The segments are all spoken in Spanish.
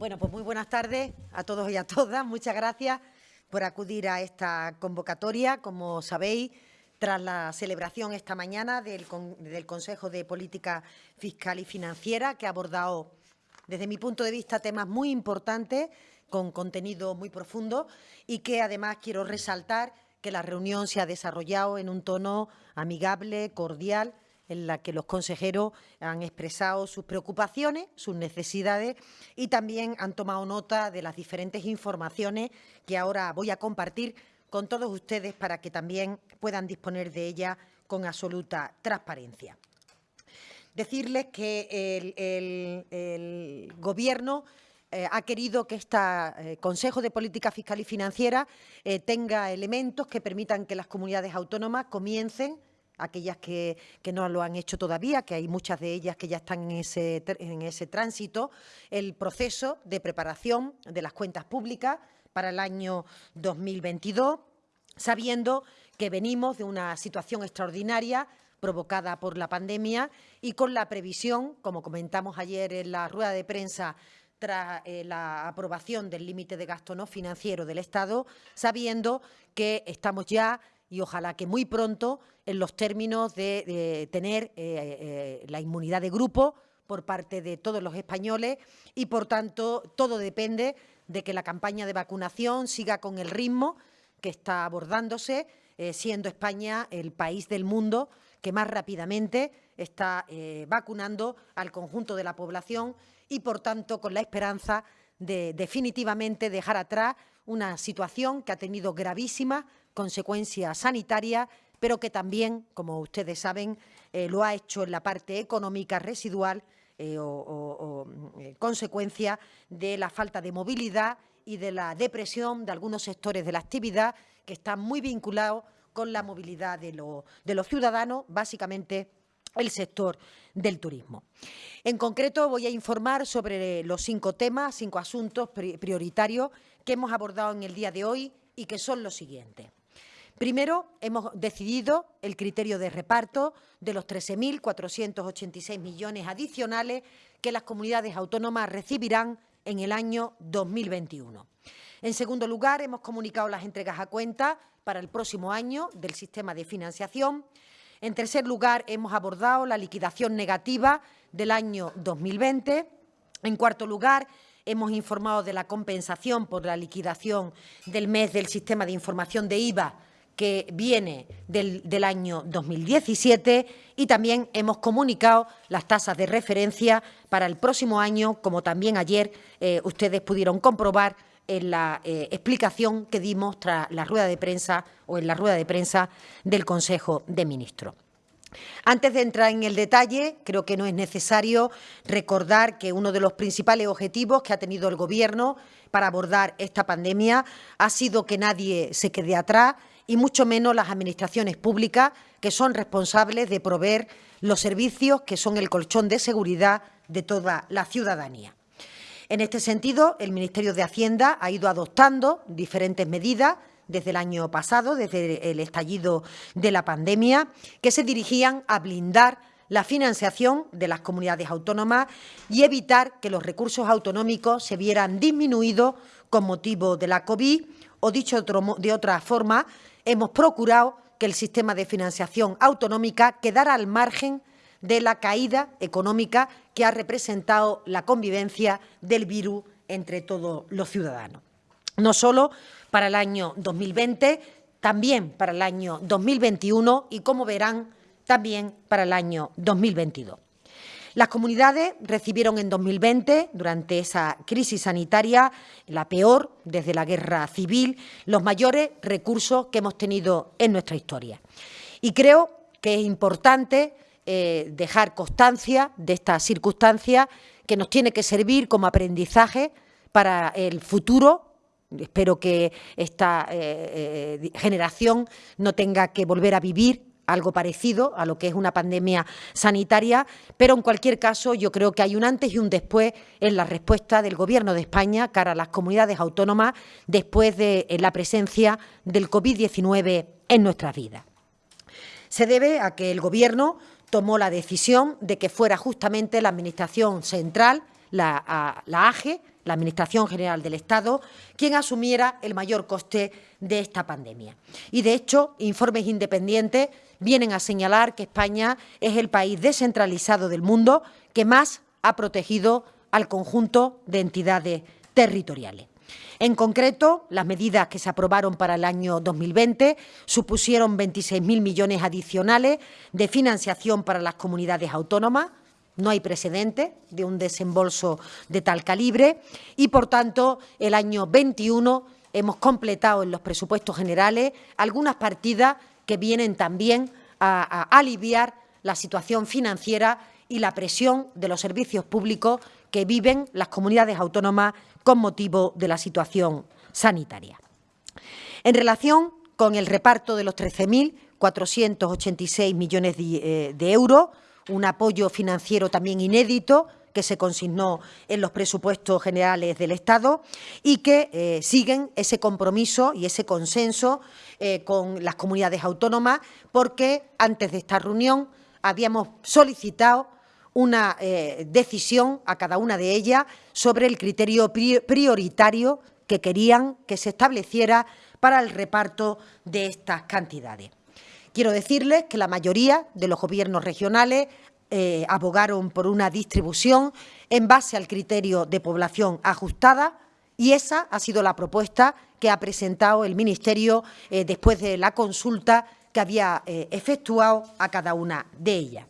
Bueno, pues muy buenas tardes a todos y a todas. Muchas gracias por acudir a esta convocatoria. Como sabéis, tras la celebración esta mañana del, del Consejo de Política Fiscal y Financiera, que ha abordado, desde mi punto de vista, temas muy importantes, con contenido muy profundo y que además quiero resaltar que la reunión se ha desarrollado en un tono amigable, cordial, en la que los consejeros han expresado sus preocupaciones, sus necesidades y también han tomado nota de las diferentes informaciones que ahora voy a compartir con todos ustedes para que también puedan disponer de ellas con absoluta transparencia. Decirles que el, Gobierno eh, ha querido que este Consejo de Política Fiscal y Financiera eh, tenga elementos que permitan que las comunidades autónomas comiencen aquellas que, no lo han hecho todavía, que hay muchas de ellas que ya están en ese, en ese tránsito, el proceso de preparación de las cuentas públicas para el año 2022, sabiendo que venimos de una situación extraordinaria provocada por la pandemia y con la previsión, como comentamos ayer en la rueda de prensa tras eh, la aprobación del límite de gasto no financiero del Estado, sabiendo que estamos ya y ojalá que muy pronto en los términos de, tener eh, eh, la inmunidad de grupo por parte de todos los españoles y, por tanto, todo depende de que la campaña de vacunación siga con el ritmo que está abordándose, eh, siendo España el país del mundo que más rápidamente está vacunando al conjunto de la población y, por tanto, con la esperanza de definitivamente dejar atrás una situación que ha tenido gravísimas consecuencias sanitarias, pero que también, como ustedes saben, eh, lo ha hecho en la parte económica residual eh, o, eh, consecuencia de la falta de movilidad y de la depresión de algunos sectores de la actividad que están muy vinculados con la movilidad de, de los ciudadanos, básicamente el sector del turismo. En concreto, voy a informar sobre los cinco temas, cinco asuntos prioritarios que hemos abordado en el día de hoy y que son los siguientes. Primero, hemos decidido el criterio de reparto de los 13.486 millones adicionales que las comunidades autónomas recibirán en el año 2021. En segundo lugar, hemos comunicado las entregas a cuenta para el próximo año del sistema de financiación. En tercer lugar, hemos abordado la liquidación negativa del año 2020. En cuarto lugar, hemos informado de la compensación por la liquidación del mes del sistema de información de IVA que viene del, año 2017 y también hemos comunicado las tasas de referencia para el próximo año, como también ayer eh, ustedes pudieron comprobar en la eh, explicación que dimos tras la rueda de prensa o en la rueda de prensa del Consejo de Ministros. Antes de entrar en el detalle, creo que no es necesario recordar que uno de los principales objetivos que ha tenido el Gobierno para abordar esta pandemia ha sido que nadie se quede atrás y mucho menos las administraciones públicas, que son responsables de proveer los servicios que son el colchón de seguridad de toda la ciudadanía. En este sentido, el Ministerio de Hacienda ha ido adoptando diferentes medidas desde el año pasado, desde el estallido de la pandemia, que se dirigían a blindar la financiación de las comunidades autónomas y evitar que los recursos autonómicos se vieran disminuidos con motivo de la COVID o, dicho de otra forma, hemos procurado que el sistema de financiación autonómica quedara al margen de la caída económica que ha representado la convivencia del virus entre todos los ciudadanos. No solo para el año 2020, también para el año 2021 y, como verán, también para el año 2022. Las comunidades recibieron en 2020, durante esa crisis sanitaria, la peor desde la guerra civil, los mayores recursos que hemos tenido en nuestra historia. Y creo que es importante eh, dejar constancia de esta circunstancia que nos tiene que servir como aprendizaje para el futuro Espero que esta eh, eh, generación no tenga que volver a vivir algo parecido a lo que es una pandemia sanitaria, pero en cualquier caso yo creo que hay un antes y un después en la respuesta del Gobierno de España cara a las comunidades autónomas después de la presencia del COVID-19 en nuestras vidas. Se debe a que el Gobierno tomó la decisión de que fuera justamente la Administración Central, la, la AGE, la Administración General del Estado, quien asumiera el mayor coste de esta pandemia. Y, de hecho, informes independientes vienen a señalar que España es el país descentralizado del mundo que más ha protegido al conjunto de entidades territoriales. En concreto, las medidas que se aprobaron para el año 2020 supusieron 26.000 millones adicionales de financiación para las comunidades autónomas, no hay precedente de un desembolso de tal calibre y, por tanto, el año 21 hemos completado en los presupuestos generales algunas partidas que vienen también a, aliviar la situación financiera y la presión de los servicios públicos que viven las comunidades autónomas con motivo de la situación sanitaria. En relación con el reparto de los 13.486 millones eh, de, euros, un apoyo financiero también inédito que se consignó en los presupuestos generales del Estado y que eh, siguen ese compromiso y ese consenso eh, con las comunidades autónomas, porque antes de esta reunión habíamos solicitado una eh, decisión a cada una de ellas sobre el criterio prioritario que querían que se estableciera para el reparto de estas cantidades. Quiero decirles que la mayoría de los gobiernos regionales eh, abogaron por una distribución en base al criterio de población ajustada y esa ha sido la propuesta que ha presentado el Ministerio eh, después de la consulta que había efectuado a cada una de ellas.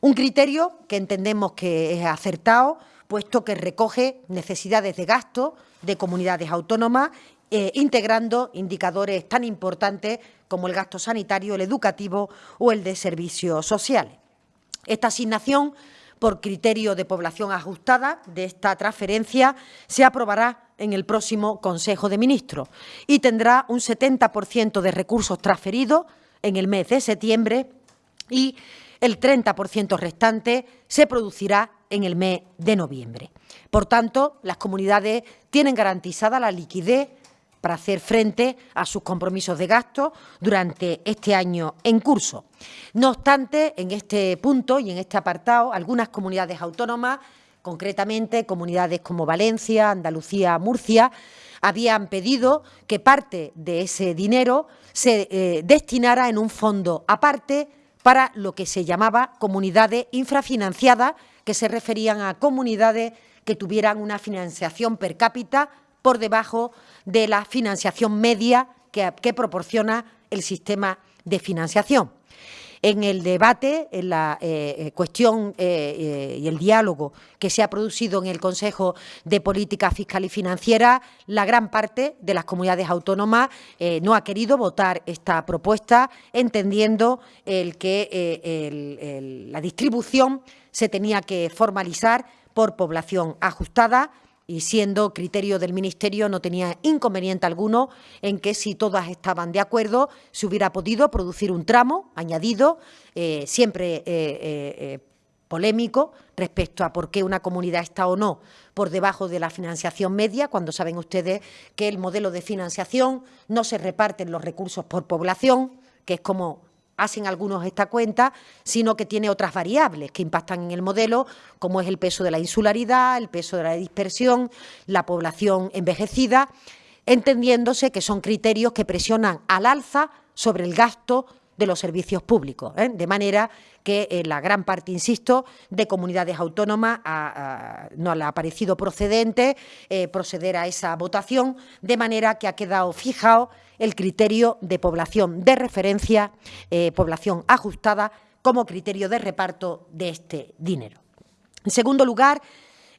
Un criterio que entendemos que es acertado, puesto que recoge necesidades de gasto de comunidades autónomas, eh, integrando indicadores tan importantes como el gasto sanitario, el educativo o el de servicios sociales. Esta asignación por criterio de población ajustada de esta transferencia se aprobará en el próximo Consejo de Ministros y tendrá un 70% de recursos transferidos en el mes de septiembre y el 30% restante se producirá en el mes de noviembre. Por tanto, las comunidades tienen garantizada la liquidez para hacer frente a sus compromisos de gasto durante este año en curso. No obstante, en este punto y en este apartado, algunas comunidades autónomas, concretamente comunidades como Valencia, Andalucía, Murcia, habían pedido que parte de ese dinero se eh, destinara en un fondo aparte para lo que se llamaba comunidades infrafinanciadas, que se referían a comunidades que tuvieran una financiación per cápita por debajo de la financiación media que, proporciona el sistema de financiación. En el debate, en la eh, eh, cuestión eh, y el diálogo que se ha producido en el Consejo de Política Fiscal y Financiera, la gran parte de las comunidades autónomas no ha querido votar esta propuesta, entendiendo el que la distribución se tenía que formalizar por población ajustada, y siendo criterio del Ministerio no tenía inconveniente alguno en que si todas estaban de acuerdo se hubiera podido producir un tramo añadido, eh, siempre eh, eh, polémico respecto a por qué una comunidad está o no por debajo de la financiación media, cuando saben ustedes que el modelo de financiación no se reparten los recursos por población, que es como hacen algunos esta cuenta, sino que tiene otras variables que impactan en el modelo, como es el peso de la insularidad, el peso de la dispersión, la población envejecida, entendiéndose que son criterios que presionan al alza sobre el gasto de los servicios públicos, ¿eh? de manera que eh, la gran parte, insisto, de comunidades autónomas no le ha parecido procedente eh, proceder a esa votación, de manera que ha quedado fijado el criterio de población de referencia, población ajustada, como criterio de reparto de este dinero. En segundo lugar,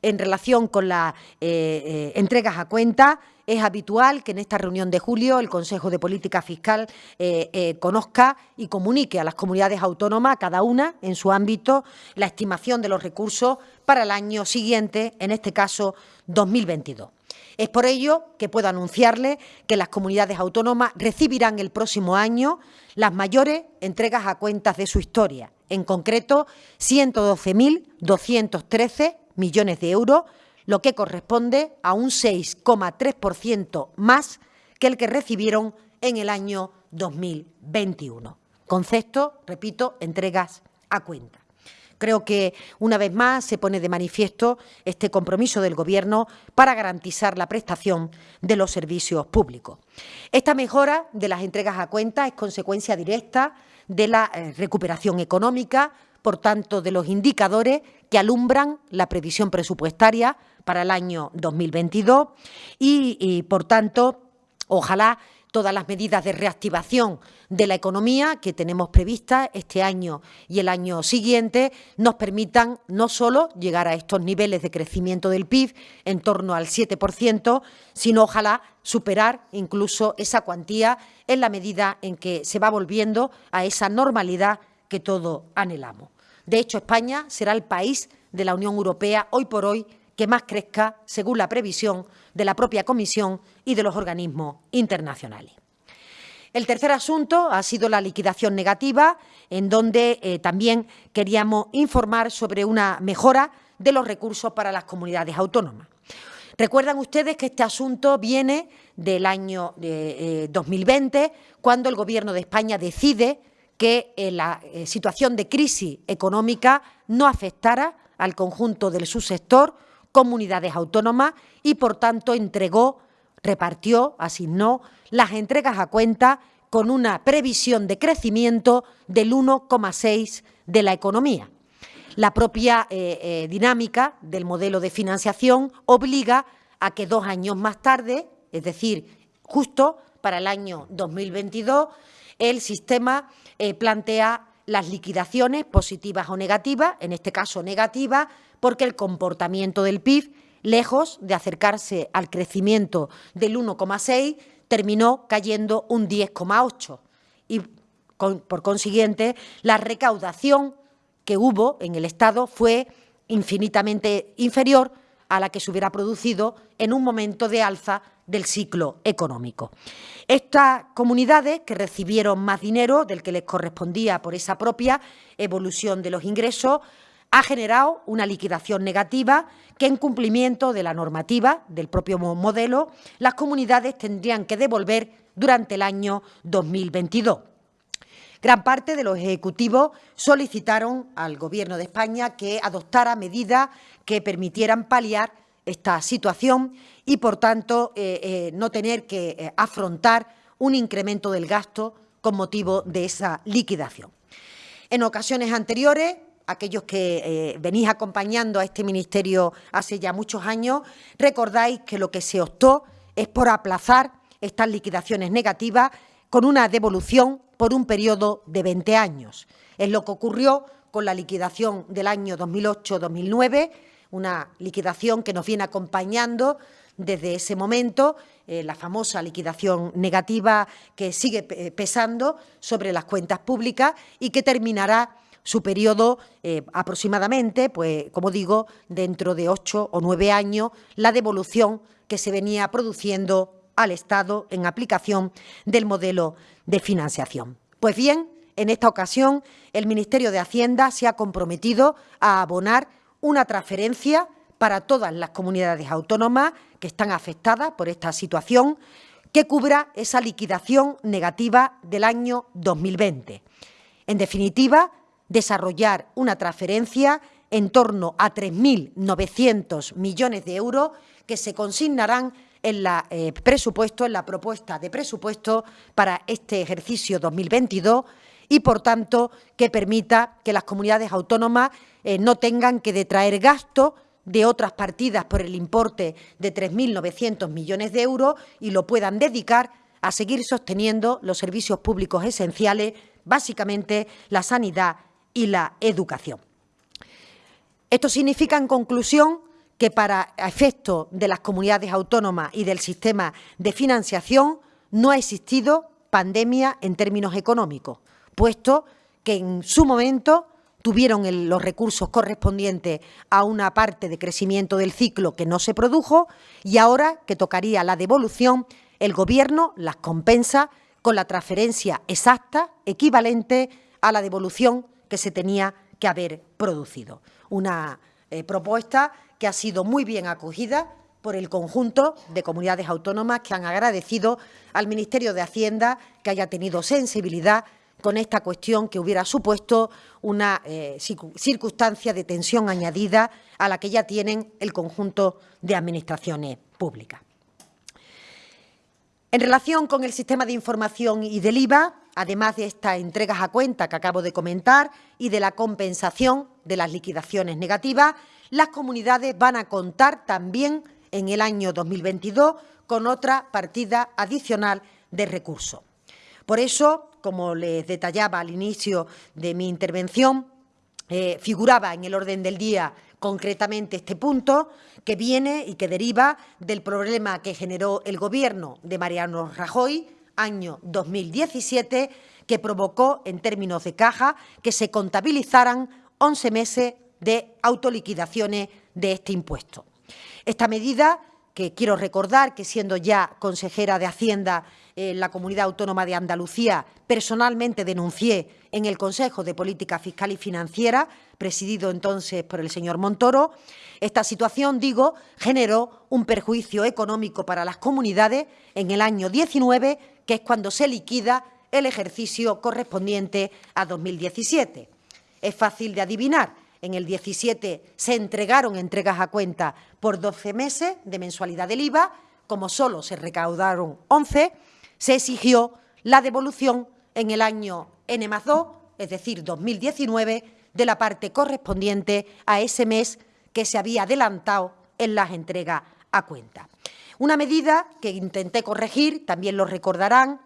en relación con las entregas a cuenta, es habitual que en esta reunión de julio el Consejo de Política Fiscal eh, eh, conozca y comunique a las comunidades autónomas, cada una en su ámbito, la estimación de los recursos para el año siguiente, en este caso 2022. Es por ello que puedo anunciarle que las comunidades autónomas recibirán el próximo año las mayores entregas a cuentas de su historia, en concreto 112.213 millones de euros, lo que corresponde a un 6,3% más que el que recibieron en el año 2021. Concepto, repito, entregas a cuenta. Creo que, una vez más, se pone de manifiesto este compromiso del Gobierno para garantizar la prestación de los servicios públicos. Esta mejora de las entregas a cuenta es consecuencia directa de la eh, recuperación económica, por tanto, de los indicadores que alumbran la previsión presupuestaria para el año 2022 y, y por tanto, ojalá todas las medidas de reactivación de la economía que tenemos previstas este año y el año siguiente nos permitan no solo llegar a estos niveles de crecimiento del PIB en torno al 7%, sino ojalá superar incluso esa cuantía en la medida en que se va volviendo a esa normalidad que todos anhelamos. De hecho, España será el país de la Unión Europea hoy por hoy que más crezca según la previsión de la propia Comisión y de los organismos internacionales. El tercer asunto ha sido la liquidación negativa, en donde eh, también queríamos informar sobre una mejora de los recursos para las comunidades autónomas. Recuerdan ustedes que este asunto viene del año 2020, eh, cuando el Gobierno de España decide que eh, la situación de crisis económica no afectara al conjunto del subsector, comunidades autónomas y, por tanto, entregó, repartió, asignó las entregas a cuenta con una previsión de crecimiento del 1,6 de la economía. La propia eh, eh, dinámica del modelo de financiación obliga a que dos años más tarde, es decir, justo para el año 2022, el sistema eh, plantea las liquidaciones positivas o negativas, en este caso negativas, porque el comportamiento del PIB, lejos de acercarse al crecimiento del 1,6, terminó cayendo un 10,8 y, por consiguiente, la recaudación que hubo en el Estado fue infinitamente inferior a la que se hubiera producido en un momento de alza del ciclo económico. Estas comunidades que recibieron más dinero del que les correspondía por esa propia evolución de los ingresos ha generado una liquidación negativa que, en cumplimiento de la normativa del propio modelo, las comunidades tendrían que devolver durante el año 2022. Gran parte de los ejecutivos solicitaron al Gobierno de España que adoptara medidas que permitieran paliar esta situación y, por tanto, eh, eh, no tener que eh, afrontar un incremento del gasto con motivo de esa liquidación. En ocasiones anteriores, aquellos que venís acompañando a este ministerio hace ya muchos años, recordáis que lo que se optó es por aplazar estas liquidaciones negativas con una devolución por un periodo de 20 años. Es lo que ocurrió con la liquidación del año 2008-2009, una liquidación que nos viene acompañando desde ese momento, eh, la famosa liquidación negativa que sigue pesando sobre las cuentas públicas y que terminará su periodo eh, aproximadamente, pues como digo, dentro de ocho o nueve años, la devolución que se venía produciendo al Estado en aplicación del modelo de financiación. Pues bien, en esta ocasión, el Ministerio de Hacienda se ha comprometido a abonar una transferencia para todas las comunidades autónomas que están afectadas por esta situación que cubra esa liquidación negativa del año 2020. En definitiva, desarrollar una transferencia en torno a 3.900 millones de euros que se consignarán en la eh, presupuesto, en la propuesta de presupuesto para este ejercicio 2022 y, por tanto, que permita que las comunidades autónomas eh, no tengan que detraer gastos de otras partidas por el importe de 3.900 millones de euros y lo puedan dedicar a seguir sosteniendo los servicios públicos esenciales, básicamente la sanidad y la educación. Esto significa, en conclusión, que para efecto de las comunidades autónomas y del sistema de financiación no ha existido pandemia en términos económicos, puesto que en su momento tuvieron los recursos correspondientes a una parte de crecimiento del ciclo que no se produjo y ahora que tocaría la devolución, el Gobierno las compensa con la transferencia exacta, equivalente a la devolución que se tenía que haber producido. Una eh, propuesta que ha sido muy bien acogida por el conjunto de comunidades autónomas que han agradecido al Ministerio de Hacienda que haya tenido sensibilidad con esta cuestión que hubiera supuesto una eh, circunstancia de tensión añadida a la que ya tienen el conjunto de administraciones públicas. En relación con el sistema de información y del IVA, además de estas entregas a cuenta que acabo de comentar y de la compensación de las liquidaciones negativas, las comunidades van a contar también en el año 2022 con otra partida adicional de recursos. Por eso, como les detallaba al inicio de mi intervención, eh, figuraba en el orden del día concretamente este punto que viene y que deriva del problema que generó el Gobierno de Mariano Rajoy, año 2017, que provocó, en términos de caja, que se contabilizaran 11 meses de autoliquidaciones de este impuesto. Esta medida, que quiero recordar que siendo ya consejera de Hacienda en la Comunidad Autónoma de Andalucía, personalmente denuncié en el Consejo de Política Fiscal y Financiera, presidido entonces por el señor Montoro. Esta situación, digo, generó un perjuicio económico para las comunidades en el año 19, que es cuando se liquida el ejercicio correspondiente a 2017. Es fácil de adivinar en el 17 se entregaron entregas a cuenta por 12 meses de mensualidad del IVA, como solo se recaudaron 11, se exigió la devolución en el año N más 2, es decir, 2019, de la parte correspondiente a ese mes que se había adelantado en las entregas a cuenta. Una medida que intenté corregir, también lo recordarán,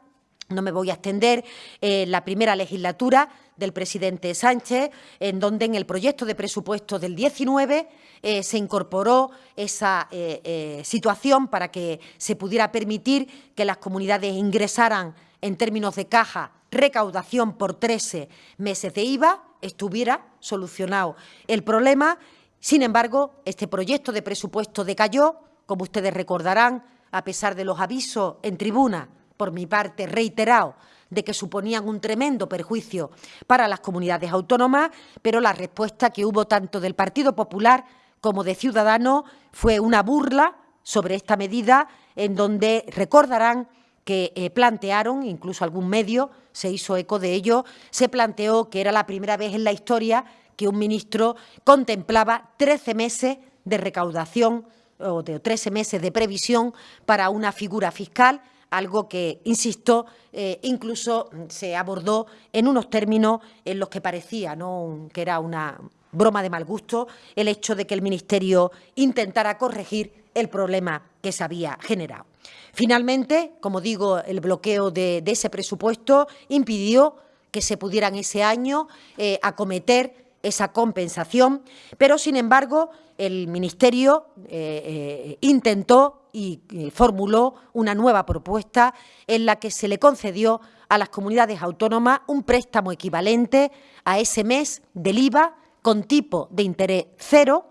no me voy a extender, eh, la primera legislatura del presidente Sánchez, en donde en el proyecto de presupuesto del 19 eh, se incorporó esa eh, situación para que se pudiera permitir que las comunidades ingresaran en términos de caja recaudación por 13 meses de IVA, estuviera solucionado el problema. Sin embargo, este proyecto de presupuesto decayó, como ustedes recordarán, a pesar de los avisos en tribuna por mi parte, reiterado, de que suponían un tremendo perjuicio para las comunidades autónomas, pero la respuesta que hubo tanto del Partido Popular como de Ciudadanos fue una burla sobre esta medida, en donde recordarán que eh, plantearon, incluso algún medio se hizo eco de ello, se planteó que era la primera vez en la historia que un ministro contemplaba 13 meses de recaudación o de 13 meses de previsión para una figura fiscal algo que, insisto, eh, incluso se abordó en unos términos en los que parecía ¿no? que era una broma de mal gusto el hecho de que el Ministerio intentara corregir el problema que se había generado. Finalmente, como digo, el bloqueo de, ese presupuesto impidió que se pudieran ese año eh, acometer esa compensación, pero, sin embargo, el Ministerio eh, intentó y eh, formuló una nueva propuesta en la que se le concedió a las comunidades autónomas un préstamo equivalente a ese mes del IVA con tipo de interés cero,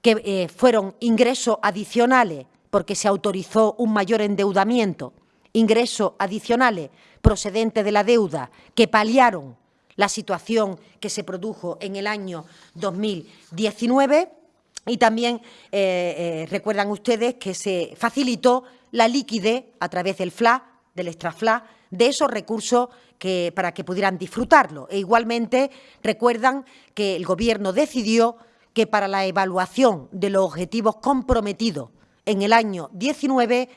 que eh, fueron ingresos adicionales porque se autorizó un mayor endeudamiento, ingresos adicionales procedentes de la deuda que paliaron la situación que se produjo en el año 2019 y también eh, eh, recuerdan ustedes que se facilitó la liquidez a través del FLA, del extrafla, de esos recursos que, para que pudieran disfrutarlo. E igualmente recuerdan que el Gobierno decidió que para la evaluación de los objetivos comprometidos en el año 19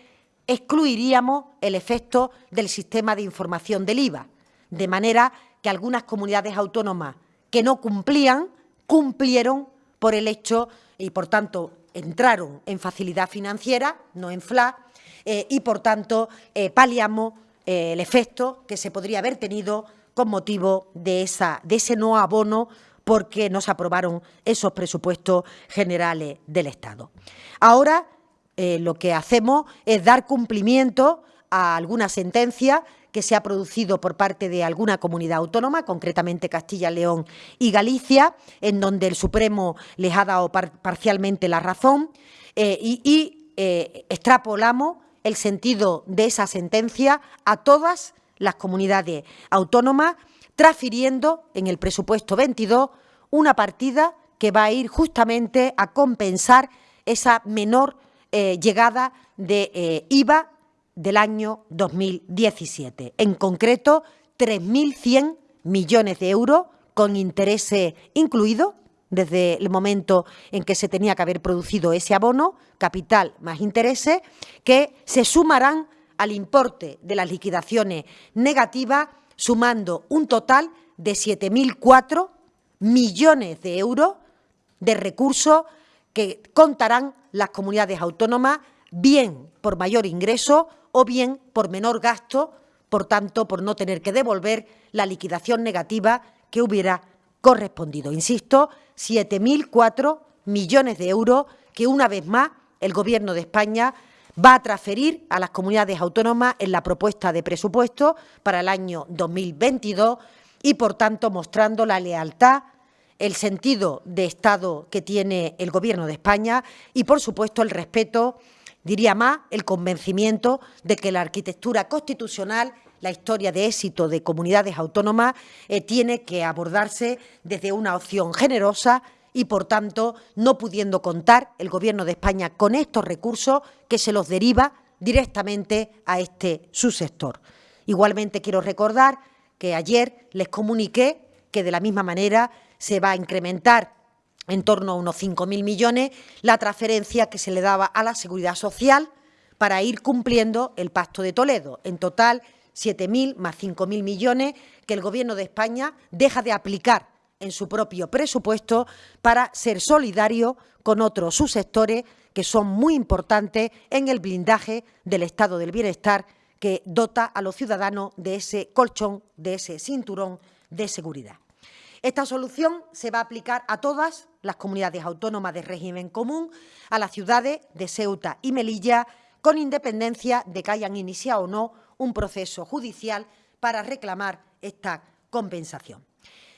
excluiríamos el efecto del sistema de información del IVA, de manera que algunas comunidades autónomas que no cumplían, cumplieron por el hecho y, por tanto, entraron en facilidad financiera, no en FLA, eh, y, por tanto, eh, paliamos el efecto que se podría haber tenido con motivo de, esa, de ese no abono porque no se aprobaron esos presupuestos generales del Estado. Ahora lo que hacemos es dar cumplimiento a alguna sentencia que se ha producido por parte de alguna comunidad autónoma, concretamente Castilla, León y Galicia, en donde el Supremo les ha dado parcialmente la razón eh, y, eh, extrapolamos el sentido de esa sentencia a todas las comunidades autónomas, transfiriendo en el presupuesto 22 una partida que va a ir justamente a compensar esa menor eh, llegada de IVA del año 2017. En concreto, 3.100 millones de euros con intereses incluidos desde el momento en que se tenía que haber producido ese abono, capital más intereses, que se sumarán al importe de las liquidaciones negativas, sumando un total de 7.004 millones de euros de recursos que contarán las comunidades autónomas, bien por mayor ingreso o bien por menor gasto, por tanto, por no tener que devolver la liquidación negativa que hubiera correspondido. Insisto, 7.004 millones de euros que, una vez más, el Gobierno de España va a transferir a las comunidades autónomas en la propuesta de presupuesto para el año 2022 y, por tanto, mostrando la lealtad, el sentido de Estado que tiene el Gobierno de España y, por supuesto, el respeto, diría más, el convencimiento de que la arquitectura constitucional la historia de éxito de comunidades autónomas eh, tiene que abordarse desde una opción generosa y, por tanto, no pudiendo contar el Gobierno de España con estos recursos que se los deriva directamente a este subsector. Igualmente quiero recordar que ayer les comuniqué que de la misma manera se va a incrementar en torno a unos 5.000 millones la transferencia que se le daba a la Seguridad Social para ir cumpliendo el Pacto de Toledo. En total, 7.000 más 5.000 millones que el Gobierno de España deja de aplicar en su propio presupuesto para ser solidario con otros subsectores que son muy importantes en el blindaje del estado del bienestar que dota a los ciudadanos de ese colchón, de ese cinturón de seguridad. Esta solución se va a aplicar a todas las comunidades autónomas de régimen común, a las ciudades de Ceuta y Melilla, con independencia de que hayan iniciado o no un proceso judicial para reclamar esta compensación.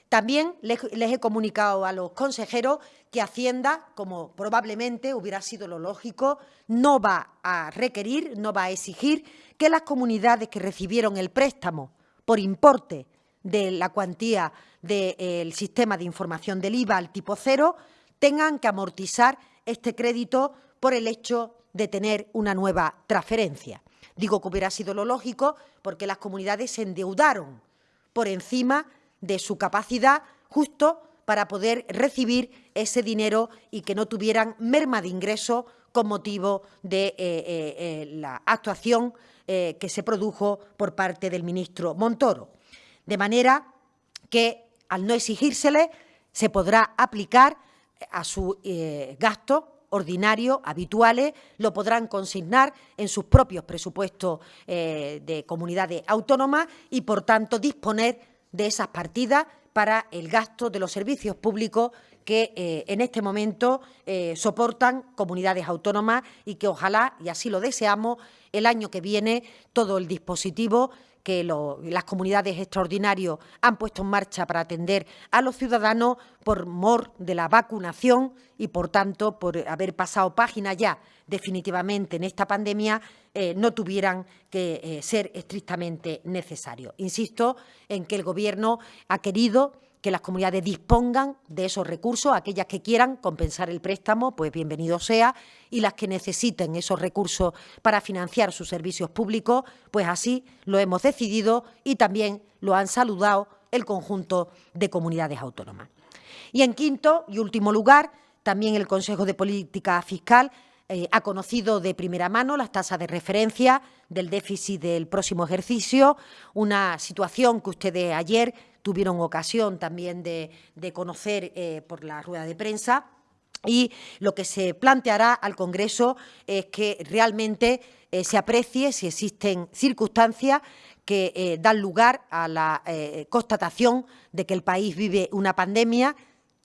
También les, he comunicado a los consejeros que Hacienda, como probablemente hubiera sido lo lógico, no va a requerir, no va a exigir que las comunidades que recibieron el préstamo por importe de la cuantía del sistema de información del IVA al tipo cero tengan que amortizar este crédito por el hecho de tener una nueva transferencia. Digo que hubiera sido lo lógico porque las comunidades se endeudaron por encima de su capacidad justo para poder recibir ese dinero y que no tuvieran merma de ingreso con motivo de eh, eh, eh, la actuación que se produjo por parte del ministro Montoro. De manera que, al no exigírsele, se podrá aplicar a su gasto ordinarios, habituales, lo podrán consignar en sus propios presupuestos eh, de comunidades autónomas y, por tanto, disponer de esas partidas para el gasto de los servicios públicos que eh, en este momento soportan comunidades autónomas y que ojalá, y así lo deseamos, el año que viene todo el dispositivo que las comunidades extraordinarias han puesto en marcha para atender a los ciudadanos por mor de la vacunación y, por tanto, por haber pasado página ya definitivamente en esta pandemia, eh, no tuvieran que eh, ser estrictamente necesarios. Insisto en que el Gobierno ha querido que las comunidades dispongan de esos recursos, aquellas que quieran compensar el préstamo, pues bienvenido sea, y las que necesiten esos recursos para financiar sus servicios públicos, pues así lo hemos decidido y también lo han saludado el conjunto de comunidades autónomas. Y en quinto y último lugar, también el Consejo de Política Fiscal eh, ha conocido de primera mano las tasas de referencia del déficit del próximo ejercicio, una situación que ustedes ayer tuvieron ocasión también de, conocer eh, por la rueda de prensa. Y lo que se planteará al Congreso es que realmente eh, se aprecie si existen circunstancias que dan lugar a la constatación de que el país vive una pandemia.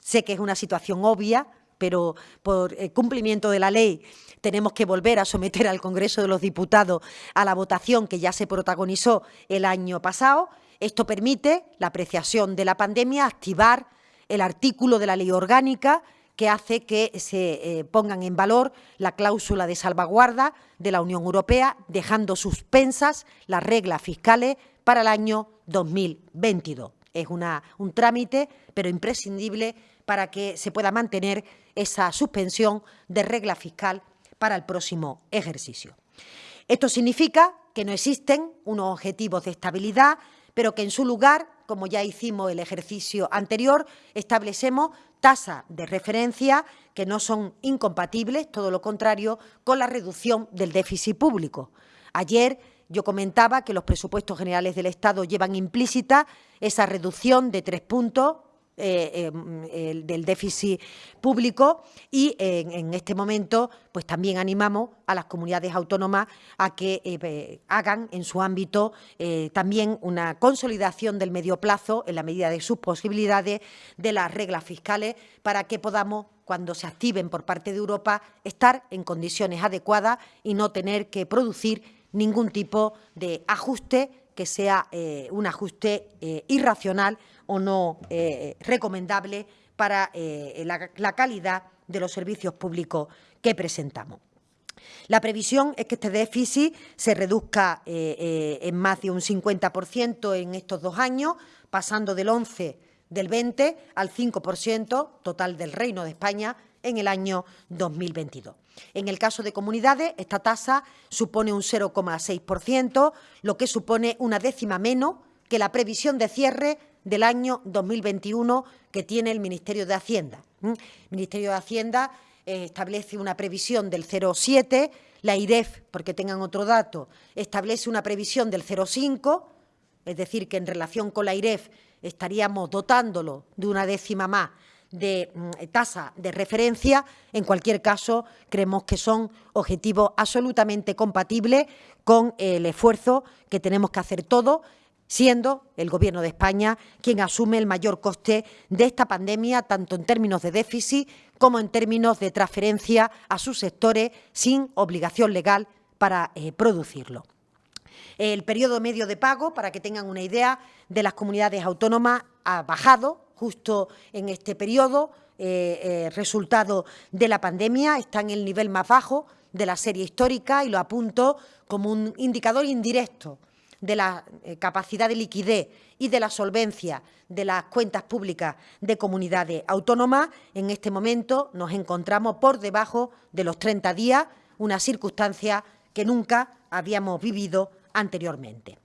Sé que es una situación obvia, pero por eh, cumplimiento de la ley tenemos que volver a someter al Congreso de los Diputados a la votación que ya se protagonizó el año pasado. Esto permite la apreciación de la pandemia, activar el artículo de la ley orgánica que hace que se eh, pongan en valor la cláusula de salvaguarda de la Unión Europea, dejando suspensas las reglas fiscales para el año 2022. Es un trámite, pero imprescindible para que se pueda mantener esa suspensión de regla fiscal para el próximo ejercicio. Esto significa que no existen unos objetivos de estabilidad pero que en su lugar, como ya hicimos el ejercicio anterior, establecemos tasas de referencia que no son incompatibles, todo lo contrario, con la reducción del déficit público. Ayer yo comentaba que los presupuestos generales del Estado llevan implícita esa reducción de tres puntos eh, em, del déficit público y en, este momento pues también animamos a las comunidades autónomas a que eh, hagan en su ámbito eh, también una consolidación del medio plazo en la medida de sus posibilidades de las reglas fiscales para que podamos cuando se activen por parte de Europa, estar en condiciones adecuadas y no tener que producir ningún tipo de ajuste que sea un ajuste irracional o no eh, recomendable para eh, la, calidad de los servicios públicos que presentamos. La previsión es que este déficit se reduzca eh, en más de un 50% en estos dos años, pasando del 11 del 20 al 5% total del Reino de España en el año 2022. En el caso de comunidades, esta tasa supone un 0,6%, lo que supone una décima menos que la previsión de cierre del año 2021 que tiene el Ministerio de Hacienda. El Ministerio de Hacienda eh, establece una previsión del 0,7, la IREF, porque tengan otro dato, establece una previsión del 0,5, es decir, que en relación con la IREF estaríamos dotándolo de una décima más de mm, tasa de referencia. En cualquier caso, creemos que son objetivos absolutamente compatibles con el esfuerzo que tenemos que hacer todos siendo el Gobierno de España quien asume el mayor coste de esta pandemia, tanto en términos de déficit como en términos de transferencia a sus sectores sin obligación legal para eh, producirlo. El periodo medio de pago, para que tengan una idea, de las comunidades autónomas ha bajado justo en este periodo, eh, eh, resultado de la pandemia, está en el nivel más bajo de la serie histórica y lo apunto como un indicador indirecto de la eh, capacidad de liquidez y de la solvencia de las cuentas públicas de comunidades autónomas, en este momento nos encontramos por debajo de los 30 días, una circunstancia que nunca habíamos vivido anteriormente.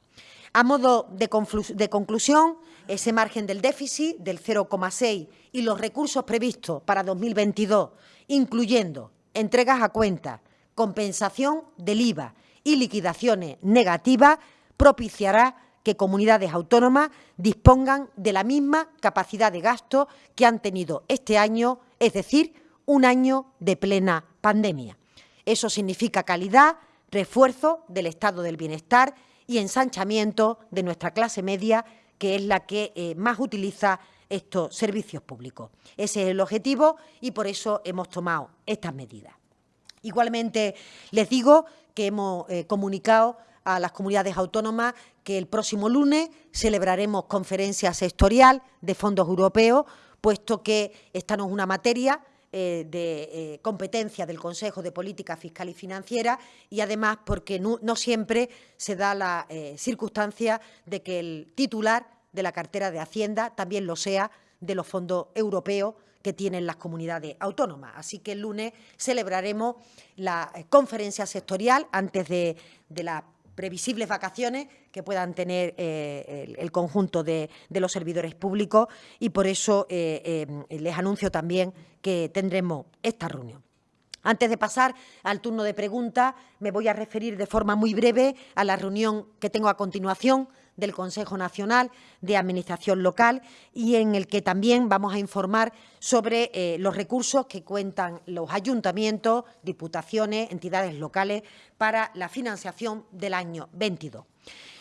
A modo de, de conclusión, ese margen del déficit del 0,6 y los recursos previstos para 2022, incluyendo entregas a cuenta, compensación del IVA y liquidaciones negativas, propiciará que comunidades autónomas dispongan de la misma capacidad de gasto que han tenido este año, es decir, un año de plena pandemia. Eso significa calidad, refuerzo del estado del bienestar y ensanchamiento de nuestra clase media, que es la que eh, más utiliza estos servicios públicos. Ese es el objetivo y por eso hemos tomado estas medidas. Igualmente, les digo que hemos eh, comunicado a las comunidades autónomas que el próximo lunes celebraremos conferencia sectorial de fondos europeos, puesto que esta no es una materia eh, de eh, competencia del Consejo de Política Fiscal y Financiera y además porque no, siempre se da la eh, circunstancia de que el titular de la cartera de Hacienda también lo sea de los fondos europeos que tienen las comunidades autónomas. Así que el lunes celebraremos la conferencia sectorial antes de, de la previsibles vacaciones que puedan tener eh, el, conjunto de, los servidores públicos y por eso eh, eh, les anuncio también que tendremos esta reunión. Antes de pasar al turno de preguntas, me voy a referir de forma muy breve a la reunión que tengo a continuación del Consejo Nacional de Administración Local y en el que también vamos a informar sobre eh, los recursos que cuentan los ayuntamientos, diputaciones, entidades locales para la financiación del año 22.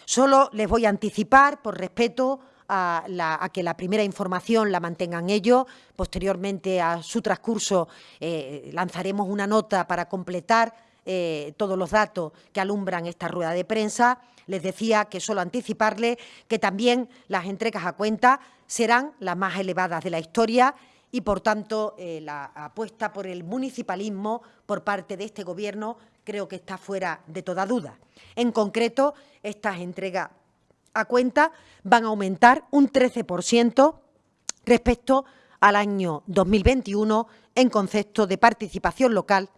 Solo les voy a anticipar, por respeto a, que la primera información la mantengan ellos. Posteriormente, a su transcurso, eh, lanzaremos una nota para completar eh, todos los datos que alumbran esta rueda de prensa. Les decía que solo anticiparle que también las entregas a cuenta serán las más elevadas de la historia y, por tanto, eh, la apuesta por el municipalismo por parte de este Gobierno creo que está fuera de toda duda. En concreto, estas entregas a cuenta van a aumentar un 13% respecto al año 2021 en concepto de participación local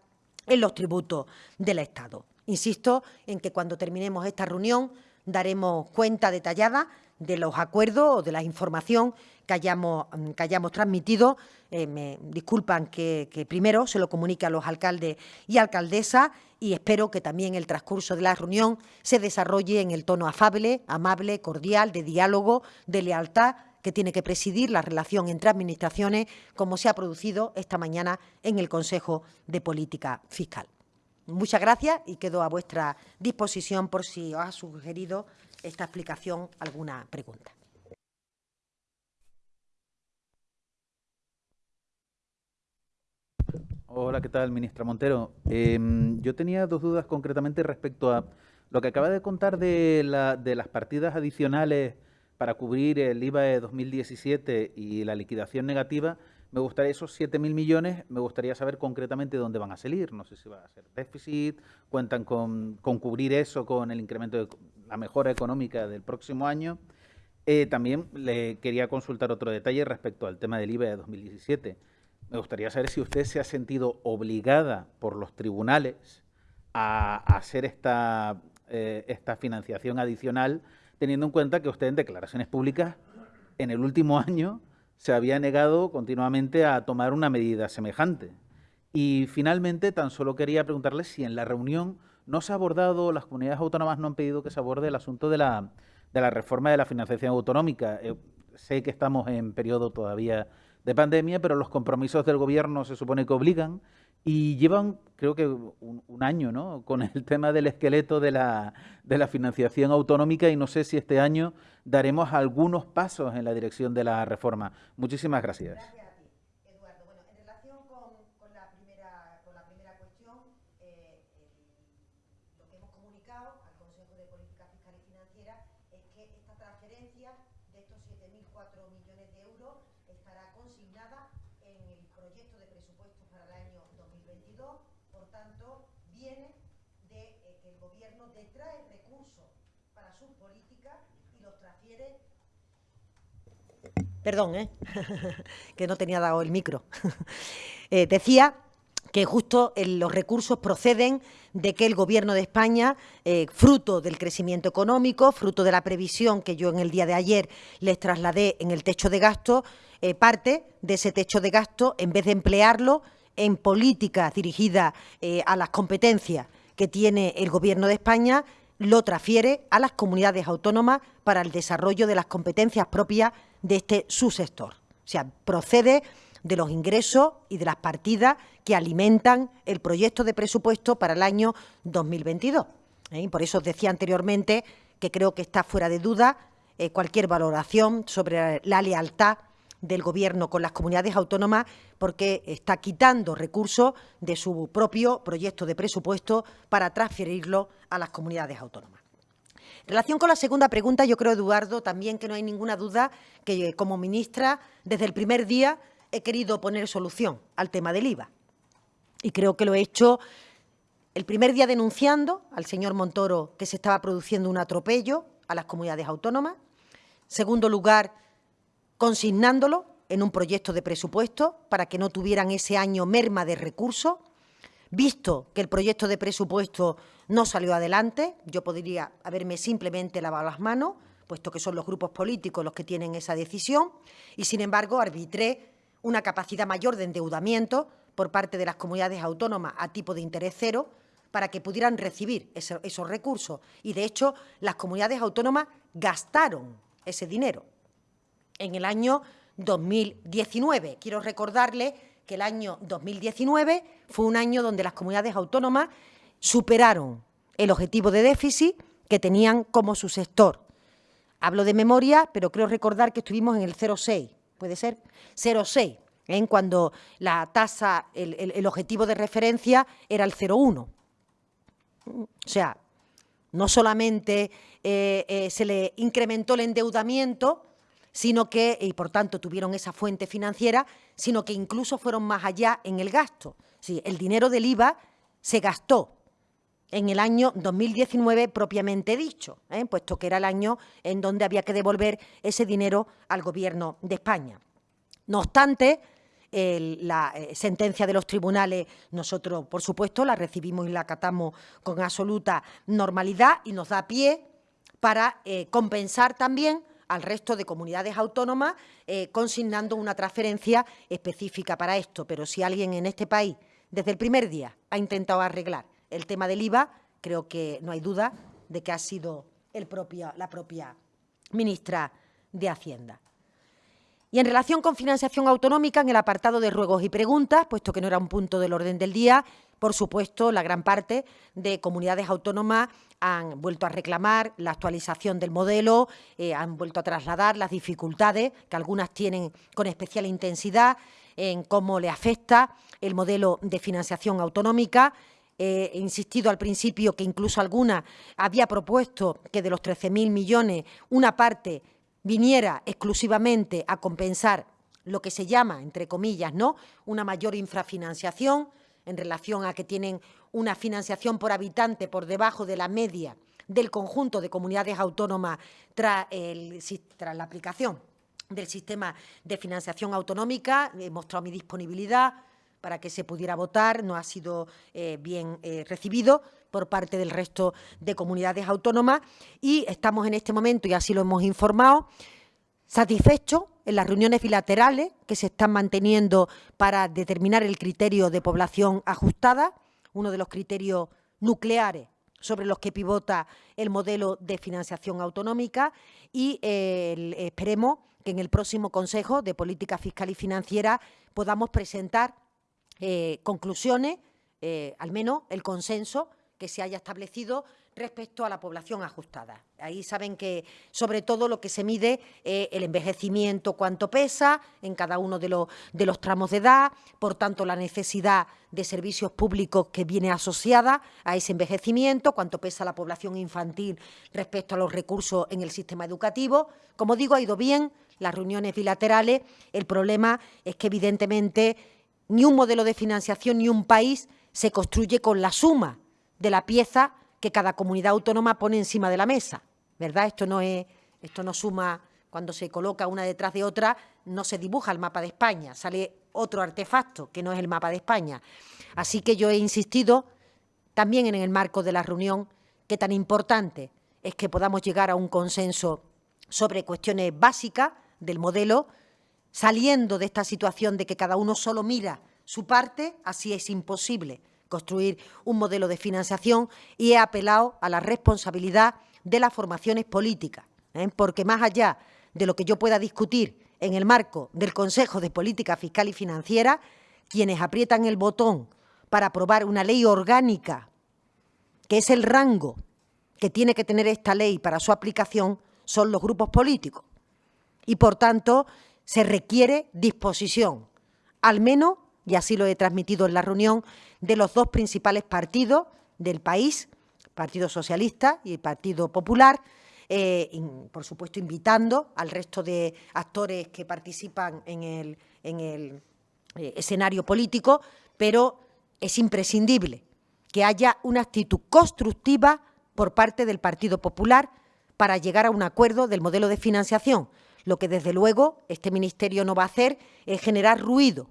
en los tributos del Estado. Insisto en que cuando terminemos esta reunión daremos cuenta detallada de los acuerdos o de la información que hayamos, que hayamos transmitido. Eh, me disculpan que, primero se lo comunique a los alcaldes y alcaldesas y espero que también el transcurso de la reunión se desarrolle en el tono afable, amable, cordial, de diálogo, de lealtad que tiene que presidir la relación entre administraciones, como se ha producido esta mañana en el Consejo de Política Fiscal. Muchas gracias y quedo a vuestra disposición por si os ha sugerido esta explicación alguna pregunta. Hola, ¿qué tal, ministra Montero? Em, yo tenía dos dudas concretamente respecto a lo que acaba de contar de, las partidas adicionales para cubrir el IVA de 2017 y la liquidación negativa. Me gustaría esos 7.000 millones, me gustaría saber concretamente dónde van a salir. No sé si va a ser déficit, cuentan con, cubrir eso con el incremento de la mejora económica del próximo año. Eh, también le quería consultar otro detalle respecto al tema del IVA de 2017 me gustaría saber si usted se ha sentido obligada por los tribunales a, hacer esta, eh, esta financiación adicional, teniendo en cuenta que usted en declaraciones públicas en el último año se había negado continuamente a tomar una medida semejante. Y finalmente, tan solo quería preguntarle si en la reunión no se ha abordado, las comunidades autónomas no han pedido que se aborde el asunto de la, de la reforma de la financiación autonómica. Eh, sé que estamos en periodo todavía de pandemia, pero los compromisos del gobierno se supone que obligan y llevan, creo que un, año, ¿no? Con el tema del esqueleto de la, de la financiación autonómica y no sé si este año daremos algunos pasos en la dirección de la reforma. Muchísimas gracias. Perdón, ¿eh? que no tenía dado el micro. Eh, decía que justo los recursos proceden de que el Gobierno de España, eh, fruto del crecimiento económico, fruto de la previsión que yo en el día de ayer les trasladé en el techo de gasto, parte de ese techo de gasto, en vez de emplearlo en políticas dirigidas a las competencias que tiene el Gobierno de España, lo transfiere a las comunidades autónomas para el desarrollo de las competencias propias de este subsector. O sea, procede de los ingresos y de las partidas que alimentan el proyecto de presupuesto para el año 2022. ¿eh? por eso os decía anteriormente que creo que está fuera de duda eh, cualquier valoración sobre la lealtad del Gobierno con las comunidades autónomas porque está quitando recursos de su propio proyecto de presupuesto para transferirlo a las comunidades autónomas. En relación con la segunda pregunta, yo creo, Eduardo, también que no hay ninguna duda que como ministra, desde el primer día, he querido poner solución al tema del IVA. Y creo que lo he hecho el primer día denunciando al señor Montoro que se estaba produciendo un atropello a las comunidades autónomas. Segundo lugar, consignándolo en un proyecto de presupuesto para que no tuvieran ese año merma de recursos. Visto que el proyecto de presupuesto no salió adelante, yo podría haberme simplemente lavado las manos, puesto que son los grupos políticos los que tienen esa decisión, y sin embargo arbitré una capacidad mayor de endeudamiento por parte de las comunidades autónomas a tipo de interés cero para que pudieran recibir esos recursos. Y, de hecho, las comunidades autónomas gastaron ese dinero. En el año 2019, quiero recordarle que el año 2019 fue un año donde las comunidades autónomas superaron el objetivo de déficit que tenían como su sector. Hablo de memoria, pero creo recordar que estuvimos en el 0,6, ¿puede ser? 0,6, en cuando la tasa, el, objetivo de referencia era el 0,1. O sea, no solamente eh, eh, se le incrementó el endeudamiento, sino que, y por tanto tuvieron esa fuente financiera, sino que incluso fueron más allá en el gasto. Sí, el dinero del IVA se gastó en el año 2019 propiamente dicho, ¿eh? puesto que era el año en donde había que devolver ese dinero al Gobierno de España. No obstante, la eh, sentencia de los tribunales nosotros, por supuesto, la recibimos y la acatamos con absoluta normalidad y nos da pie para eh, compensar también al resto de comunidades autónomas, eh, consignando una transferencia específica para esto. Pero si alguien en este país, desde el primer día, ha intentado arreglar el tema del IVA, creo que no hay duda de que ha sido la propia ministra de Hacienda. Y en relación con financiación autonómica, en el apartado de ruegos y preguntas, puesto que no era un punto del orden del día, por supuesto, la gran parte de comunidades autónomas han vuelto a reclamar la actualización del modelo, eh, han vuelto a trasladar las dificultades que algunas tienen con especial intensidad en cómo le afecta el modelo de financiación autonómica. he insistido al principio que incluso alguna había propuesto que de los 13.000 millones una parte viniera exclusivamente a compensar lo que se llama, entre comillas, ¿no? una mayor infrafinanciación en relación a que tienen una financiación por habitante por debajo de la media del conjunto de comunidades autónomas tras, la aplicación del sistema de financiación autonómica. He mostrado mi disponibilidad para que se pudiera votar, no ha sido eh, bien eh, recibido por parte del resto de comunidades autónomas y estamos en este momento, y así lo hemos informado, satisfechos en las reuniones bilaterales que se están manteniendo para determinar el criterio de población ajustada, uno de los criterios nucleares sobre los que pivota el modelo de financiación autonómica y esperemos que en el próximo Consejo de Política Fiscal y Financiera podamos presentar eh, conclusiones, eh, al menos el consenso que se haya establecido respecto a la población ajustada. Ahí saben que, sobre todo, lo que se mide es el envejecimiento, cuánto pesa en cada uno de los tramos de edad, por tanto, la necesidad de servicios públicos que viene asociada a ese envejecimiento, cuánto pesa la población infantil respecto a los recursos en el sistema educativo. Como digo, ha ido bien las reuniones bilaterales. El problema es que, evidentemente, ni un modelo de financiación ni un país se construye con la suma de la pieza que cada comunidad autónoma pone encima de la mesa, ¿verdad? Esto no, es, esto no suma, cuando se coloca una detrás de otra, no se dibuja el mapa de España, sale otro artefacto que no es el mapa de España. Así que yo he insistido también en el marco de la reunión que tan importante es que podamos llegar a un consenso sobre cuestiones básicas del modelo, saliendo de esta situación de que cada uno solo mira su parte, así es imposible construir un modelo de financiación y he apelado a la responsabilidad de las formaciones políticas, ¿eh? porque más allá de lo que yo pueda discutir en el marco del Consejo de Política Fiscal y Financiera, quienes aprietan el botón para aprobar una ley orgánica, que es el rango que tiene que tener esta ley para su aplicación, son los grupos políticos. Y, por tanto, se requiere disposición, al menos y así lo he transmitido en la reunión, de los dos principales partidos del país, Partido Socialista y Partido Popular, eh, por supuesto invitando al resto de actores que participan en el, eh, escenario político, pero es imprescindible que haya una actitud constructiva por parte del Partido Popular para llegar a un acuerdo del modelo de financiación. Lo que, desde luego, este Ministerio no va a hacer es generar ruido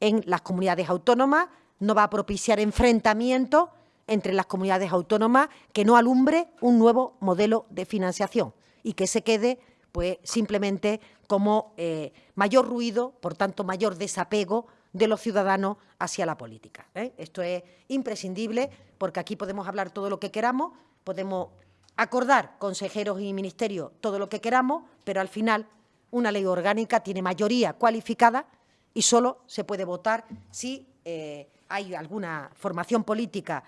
en las comunidades autónomas, no va a propiciar enfrentamientos entre las comunidades autónomas que no alumbre un nuevo modelo de financiación y que se quede pues simplemente como eh, mayor ruido, por tanto mayor desapego de los ciudadanos hacia la política. ¿eh? Esto es imprescindible porque aquí podemos hablar todo lo que queramos, podemos acordar consejeros y ministerios todo lo que queramos, pero al final una ley orgánica tiene mayoría cualificada y solo se puede votar si eh, hay alguna formación política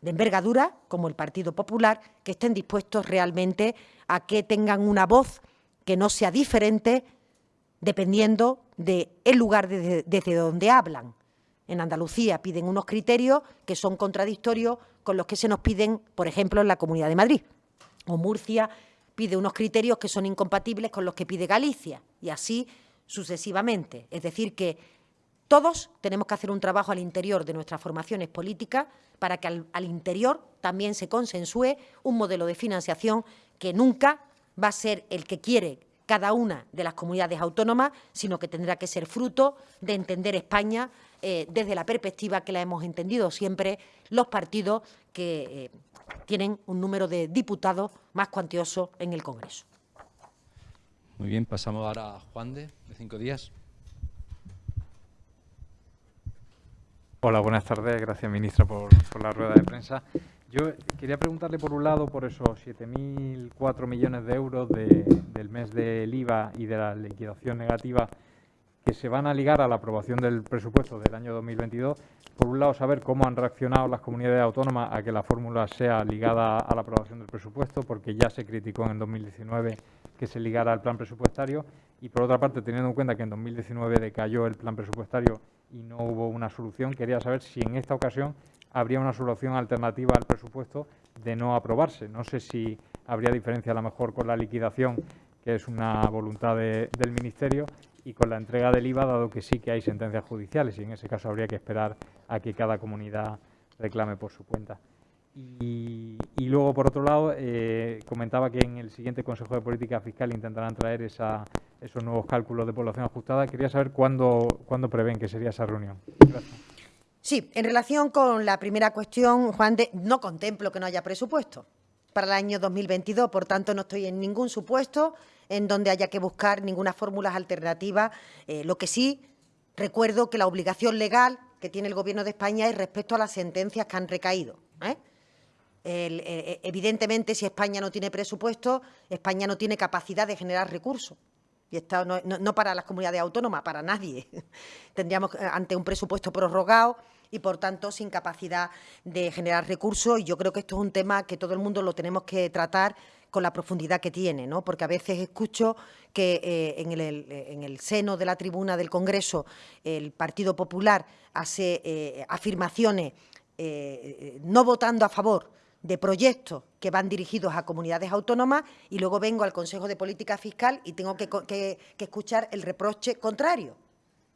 de envergadura, como el Partido Popular, que estén dispuestos realmente a que tengan una voz que no sea diferente dependiendo del lugar desde, donde hablan. En Andalucía piden unos criterios que son contradictorios con los que se nos piden, por ejemplo, en la Comunidad de Madrid. O Murcia pide unos criterios que son incompatibles con los que pide Galicia. Y así sucesivamente. Es decir, que todos tenemos que hacer un trabajo al interior de nuestras formaciones políticas para que al, interior también se consensúe un modelo de financiación que nunca va a ser el que quiere cada una de las comunidades autónomas, sino que tendrá que ser fruto de entender España eh, desde la perspectiva que la hemos entendido siempre los partidos que eh, tienen un número de diputados más cuantioso en el Congreso. Muy bien, pasamos ahora a Juan de, cinco días. Hola, buenas tardes. Gracias, ministra, por, por, la rueda de prensa. Yo quería preguntarle, por un lado, por esos 7.004 millones de euros de, del mes del IVA y de la liquidación negativa que se van a ligar a la aprobación del presupuesto del año 2022. Por un lado, saber cómo han reaccionado las comunidades autónomas a que la fórmula sea ligada a la aprobación del presupuesto, porque ya se criticó en 2019 que se ligara al plan presupuestario. Y por otra parte, teniendo en cuenta que en 2019 decayó el plan presupuestario y no hubo una solución, quería saber si en esta ocasión habría una solución alternativa al presupuesto de no aprobarse. No sé si habría diferencia a lo mejor con la liquidación, que es una voluntad de, del Ministerio, y con la entrega del IVA, dado que sí que hay sentencias judiciales y en ese caso habría que esperar a que cada comunidad reclame por su cuenta. Y, luego, por otro lado, eh, comentaba que en el siguiente Consejo de Política Fiscal intentarán traer esa, esos nuevos cálculos de población ajustada. Quería saber cuándo, cuándo prevén que sería esa reunión. Gracias. Sí, en relación con la primera cuestión, Juan, de, no contemplo que no haya presupuesto para el año 2022, por tanto no estoy en ningún supuesto en donde haya que buscar ninguna fórmula alternativa. Eh, lo que sí, recuerdo que la obligación legal que tiene el Gobierno de España es respecto a las sentencias que han recaído. ¿eh? El, eh, evidentemente, si España no tiene presupuesto, España no tiene capacidad de generar recursos. Y esto no, no, no para las comunidades autónomas, para nadie. Tendríamos eh, ante un presupuesto prorrogado y, por tanto, sin capacidad de generar recursos. Y yo creo que esto es un tema que todo el mundo lo tenemos que tratar con la profundidad que tiene, ¿no? porque a veces escucho que eh, en, el, en, el, seno de la tribuna del Congreso el Partido Popular hace eh, afirmaciones eh, no votando a favor de proyectos que van dirigidos a comunidades autónomas y luego vengo al Consejo de Política Fiscal y tengo que, que, que escuchar el reproche contrario,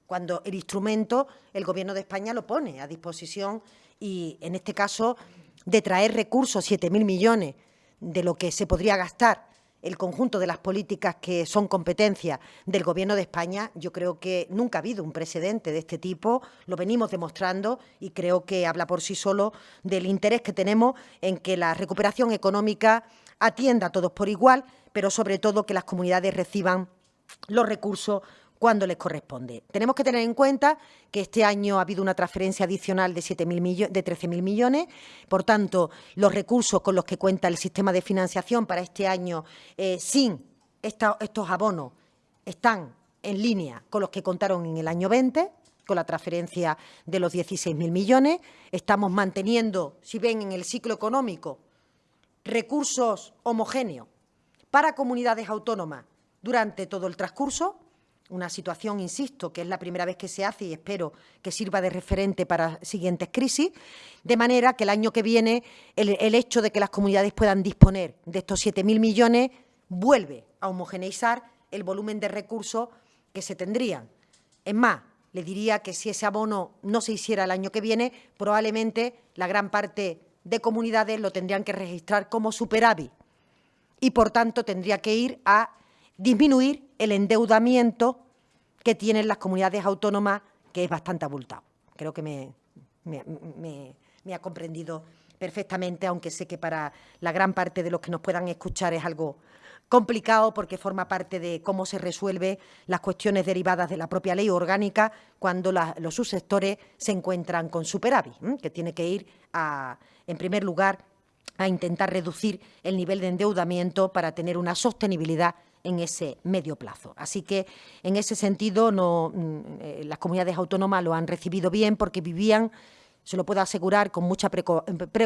cuando el instrumento el Gobierno de España lo pone a disposición y, en este caso, de traer recursos, 7.000 millones, de lo que se podría gastar el conjunto de las políticas que son competencia del Gobierno de España, yo creo que nunca ha habido un precedente de este tipo, lo venimos demostrando y creo que habla por sí solo del interés que tenemos en que la recuperación económica atienda a todos por igual, pero sobre todo que las comunidades reciban los recursos cuando les corresponde. Tenemos que tener en cuenta que este año ha habido una transferencia adicional de, 7 millones, de 13.000 millones, por tanto, los recursos con los que cuenta el sistema de financiación para este año eh, sin estos abonos están en línea con los que contaron en el año 20, con la transferencia de los 16.000 millones. Estamos manteniendo, si ven en el ciclo económico, recursos homogéneos para comunidades autónomas durante todo el transcurso, una situación, insisto, que es la primera vez que se hace y espero que sirva de referente para siguientes crisis, de manera que el año que viene el, hecho de que las comunidades puedan disponer de estos 7.000 millones vuelve a homogeneizar el volumen de recursos que se tendrían. Es más, le diría que si ese abono no se hiciera el año que viene, probablemente la gran parte de comunidades lo tendrían que registrar como superávit y, por tanto, tendría que ir a disminuir el endeudamiento que tienen las comunidades autónomas, que es bastante abultado. Creo que me, ha comprendido perfectamente, aunque sé que para la gran parte de los que nos puedan escuchar es algo complicado porque forma parte de cómo se resuelve las cuestiones derivadas de la propia ley orgánica cuando los subsectores se encuentran con superávit, que tiene que ir, a, en primer lugar, a intentar reducir el nivel de endeudamiento para tener una sostenibilidad en ese medio plazo. Así que, en ese sentido, no, eh, las comunidades autónomas lo han recibido bien porque vivían, se lo puedo asegurar, con mucha pre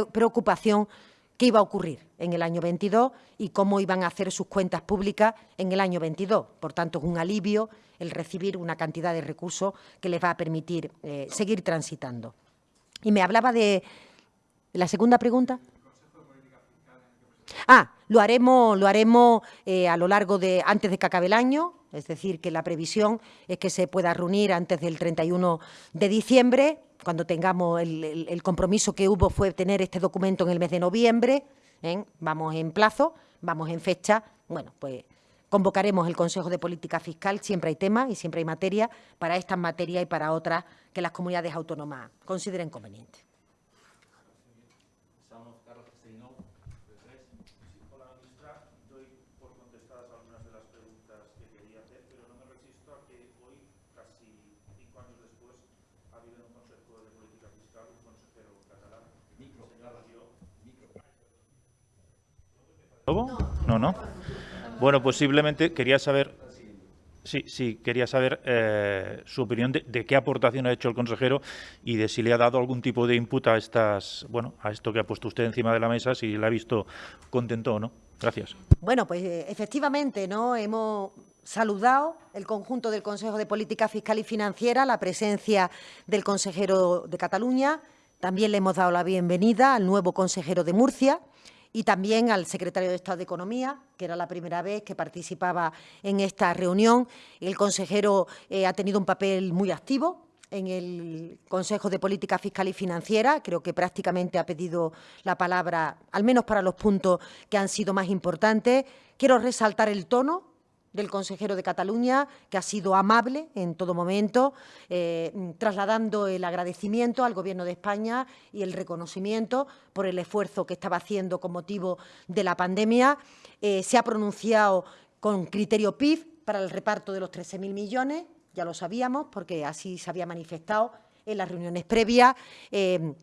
preocupación qué iba a ocurrir en el año 22 y cómo iban a hacer sus cuentas públicas en el año 22. Por tanto, es un alivio el recibir una cantidad de recursos que les va a permitir eh, seguir transitando. Y me hablaba de la segunda pregunta. Ah, lo haremos, lo haremos eh, a lo largo de, antes de que acabe el año, es decir, que la previsión es que se pueda reunir antes del 31 de diciembre, cuando tengamos el, el, compromiso que hubo fue tener este documento en el mes de noviembre, ¿eh? vamos en plazo, vamos en fecha, bueno, pues convocaremos el Consejo de Política Fiscal, siempre hay temas y siempre hay materia para estas materias y para otras que las comunidades autónomas consideren convenientes. No, no. Bueno, simplemente quería saber Sí, sí, quería saber eh, su opinión de, de, qué aportación ha hecho el consejero y de si le ha dado algún tipo de input a estas, bueno, a esto que ha puesto usted encima de la mesa, si la ha visto contento o no. Gracias. Bueno, pues eh, efectivamente, ¿no? Hemos saludado el conjunto del Consejo de Política Fiscal y Financiera, la presencia del consejero de Cataluña. También le hemos dado la bienvenida al nuevo consejero de Murcia y también al secretario de Estado de Economía, que era la primera vez que participaba en esta reunión. El consejero eh, ha tenido un papel muy activo en el Consejo de Política Fiscal y Financiera. Creo que prácticamente ha pedido la palabra, al menos para los puntos que han sido más importantes. Quiero resaltar el tono del consejero de Cataluña, que ha sido amable en todo momento, eh, trasladando el agradecimiento al Gobierno de España y el reconocimiento por el esfuerzo que estaba haciendo con motivo de la pandemia. Eh, se ha pronunciado con criterio PIB para el reparto de los 13.000 millones, ya lo sabíamos, porque así se había manifestado en las reuniones previas. Eh,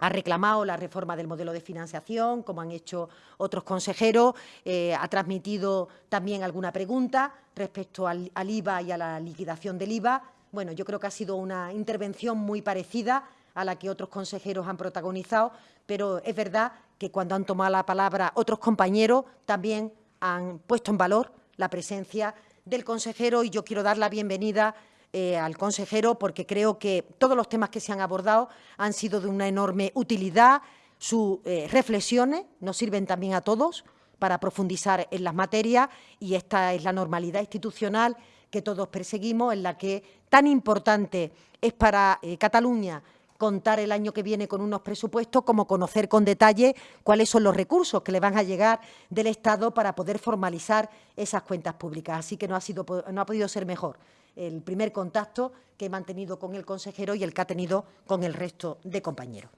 ha reclamado la reforma del modelo de financiación, como han hecho otros consejeros, eh, ha transmitido también alguna pregunta respecto al, al, IVA y a la liquidación del IVA. Bueno, yo creo que ha sido una intervención muy parecida a la que otros consejeros han protagonizado, pero es verdad que cuando han tomado la palabra otros compañeros también han puesto en valor la presencia del consejero y yo quiero dar la bienvenida eh, al consejero porque creo que todos los temas que se han abordado han sido de una enorme utilidad. Sus eh, reflexiones nos sirven también a todos para profundizar en las materias y esta es la normalidad institucional que todos perseguimos, en la que tan importante es para eh, Cataluña contar el año que viene con unos presupuestos como conocer con detalle cuáles son los recursos que le van a llegar del Estado para poder formalizar esas cuentas públicas. Así que no ha, sido, no ha podido ser mejor el primer contacto que he mantenido con el consejero y el que ha tenido con el resto de compañeros.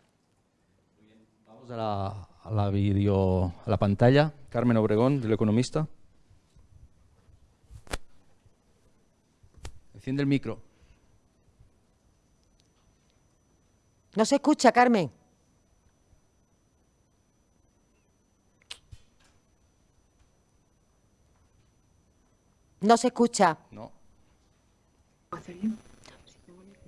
Vamos a la, a la, video, a la pantalla. Carmen Obregón, del Economista. Enciende el micro. No se escucha, Carmen. No se escucha. No.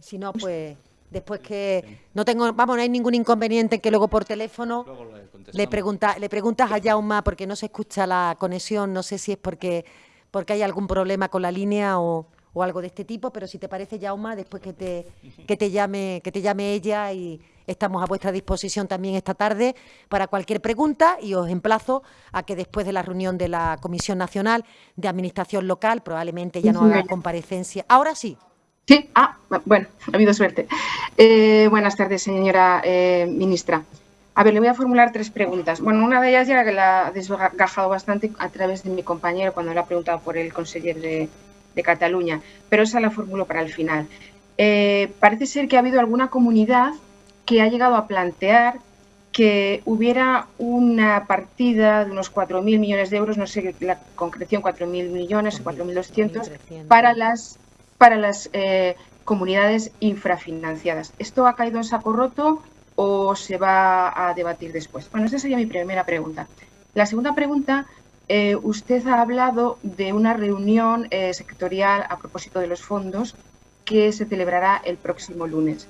Si no, pues después que no tengo, vamos, no hay ningún inconveniente que luego por teléfono Luego le, pregunta, le preguntas a Jauma porque no se escucha la conexión, no sé si es porque, porque hay algún problema con la línea o, o algo de este tipo, pero si te parece, Jauma, después que te, que te llame, que te llame ella y estamos a vuestra disposición también esta tarde para cualquier pregunta y os emplazo a que después de la reunión de la Comisión Nacional de Administración Local, probablemente ya no haga comparecencia. Ahora sí. Sí, ah, bueno, ha habido suerte. Eh, buenas tardes, señora eh, ministra. A ver, le voy a formular tres preguntas. Bueno, una de ellas ya que la ha desgajado bastante a través de mi compañero cuando le ha preguntado por el consejero de, de Cataluña, pero esa la formulo para el final. Eh, parece ser que ha habido alguna comunidad que ha llegado a plantear que hubiera una partida de unos 4.000 millones de euros, no sé la concreción, 4.000 millones o 4.200, para las, para las eh, comunidades infrafinanciadas. ¿Esto ha caído en saco roto o se va a debatir después? Bueno, esa sería mi primera pregunta. La segunda pregunta eh, usted ha hablado de una reunión eh, sectorial a propósito de los fondos que se celebrará el próximo lunes.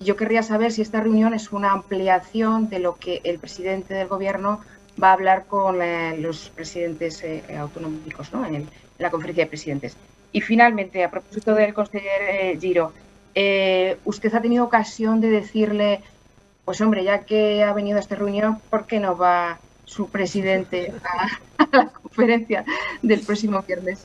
Yo querría saber si esta reunión es una ampliación de lo que el presidente del Gobierno va a hablar con eh, los presidentes autonómicos ¿no? en, la conferencia de presidentes. Y finalmente, a propósito del consejero Giro, usted ha tenido ocasión de decirle, pues hombre, ya que ha venido a esta reunión, ¿por qué no va su presidente a, la conferencia del próximo viernes?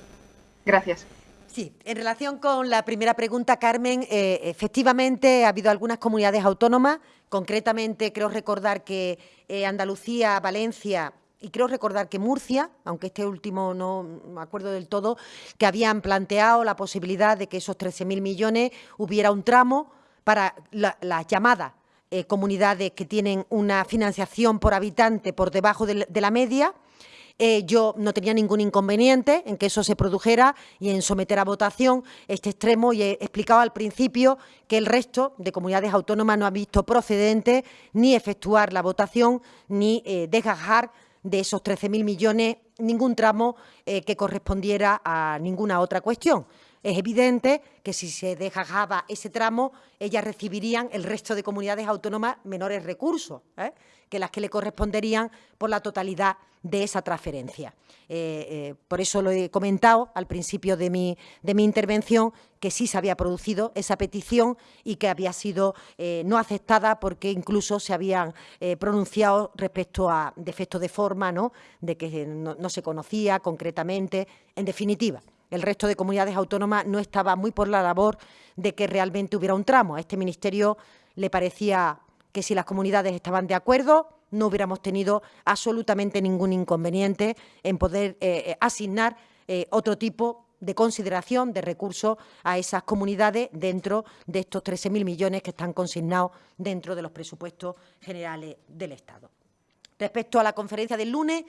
Gracias. Sí, en relación con la primera pregunta, Carmen, eh, efectivamente ha habido algunas comunidades autónomas, concretamente creo recordar que eh, Andalucía, Valencia y creo recordar que Murcia, aunque este último no me acuerdo del todo, que habían planteado la posibilidad de que esos 13.000 millones hubiera un tramo para las la llamadas eh, comunidades que tienen una financiación por habitante por debajo de, la media, eh, yo no tenía ningún inconveniente en que eso se produjera y en someter a votación este extremo y he explicado al principio que el resto de comunidades autónomas no han visto procedente ni efectuar la votación ni eh, desgajar de esos 13.000 millones ningún tramo que correspondiera a ninguna otra cuestión. Es evidente que si se dejaba ese tramo, ellas recibirían el resto de comunidades autónomas menores recursos ¿eh? que las que le corresponderían por la totalidad de esa transferencia. Eh, eh, por eso lo he comentado al principio de mi, de mi, intervención, que sí se había producido esa petición y que había sido no aceptada porque incluso se habían pronunciado respecto a defectos de forma, ¿no? de que no se conocía concretamente, en definitiva el resto de comunidades autónomas no estaba muy por la labor de que realmente hubiera un tramo. A este Ministerio le parecía que si las comunidades estaban de acuerdo, no hubiéramos tenido absolutamente ningún inconveniente en poder eh, eh, asignar eh, otro tipo de consideración de recursos a esas comunidades dentro de estos 13.000 millones que están consignados dentro de los presupuestos generales del Estado. Respecto a la conferencia del lunes,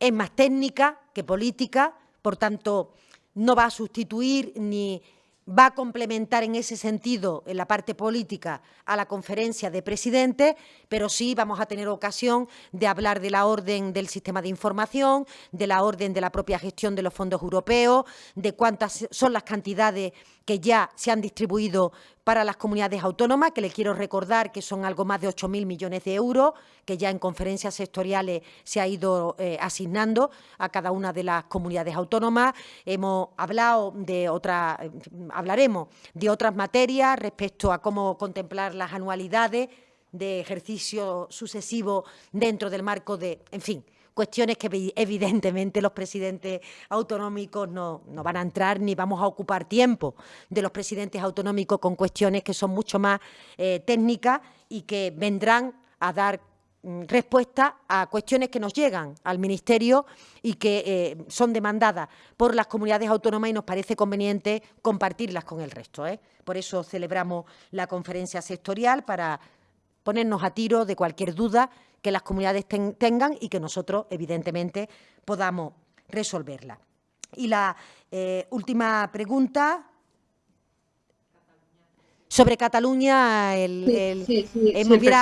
es más técnica que política, por tanto, no va a sustituir ni va a complementar en ese sentido, en la parte política, a la conferencia de presidentes, pero sí vamos a tener ocasión de hablar de la orden del sistema de información, de la orden de la propia gestión de los fondos europeos, de cuántas son las cantidades que ya se han distribuido para las comunidades autónomas, que les quiero recordar que son algo más de 8.000 millones de euros, que ya en conferencias sectoriales se ha ido eh, asignando a cada una de las comunidades autónomas. Hemos hablado de otra, eh, hablaremos de otras materias respecto a cómo contemplar las anualidades de ejercicio sucesivo dentro del marco de, en fin, cuestiones que evidentemente los presidentes autonómicos no, van a entrar ni vamos a ocupar tiempo de los presidentes autonómicos con cuestiones que son mucho más eh, técnicas y que vendrán a dar mm, respuesta a cuestiones que nos llegan al Ministerio y que eh, son demandadas por las comunidades autónomas y nos parece conveniente compartirlas con el resto. ¿eh? Por eso celebramos la conferencia sectorial para ponernos a tiro de cualquier duda que las comunidades tengan y que nosotros, evidentemente, podamos resolverla. Y la eh, última pregunta sobre Cataluña, eh,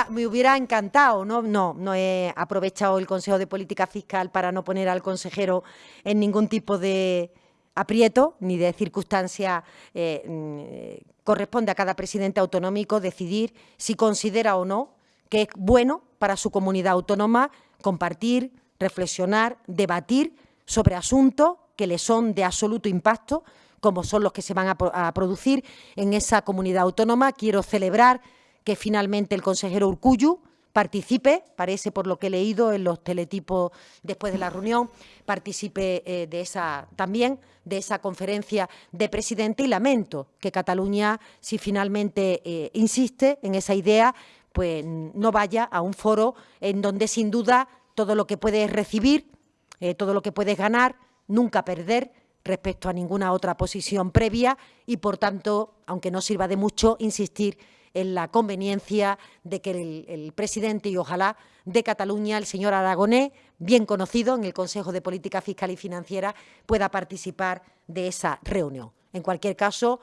me, hubiera, encantado, ¿no? No, no he aprovechado el Consejo de Política Fiscal para no poner al consejero en ningún tipo de aprieto ni de circunstancia. Eh, corresponde a cada presidente autonómico decidir si considera o no que es bueno para su comunidad autónoma compartir, reflexionar, debatir sobre asuntos que le son de absoluto impacto, como son los que se van a, producir en esa comunidad autónoma. Quiero celebrar que finalmente el consejero Urcuyu participe, parece por lo que he leído en los teletipos después de la reunión, participe eh, de esa también de esa conferencia de presidente y lamento que Cataluña, si finalmente eh, insiste en esa idea, pues no vaya a un foro en donde sin duda todo lo que puedes recibir, eh, todo lo que puedes ganar, nunca perder respecto a ninguna otra posición previa y, por tanto, aunque no sirva de mucho, insistir en la conveniencia de que el, presidente y ojalá de Cataluña, el señor Aragonés, bien conocido en el Consejo de Política Fiscal y Financiera, pueda participar de esa reunión. En cualquier caso,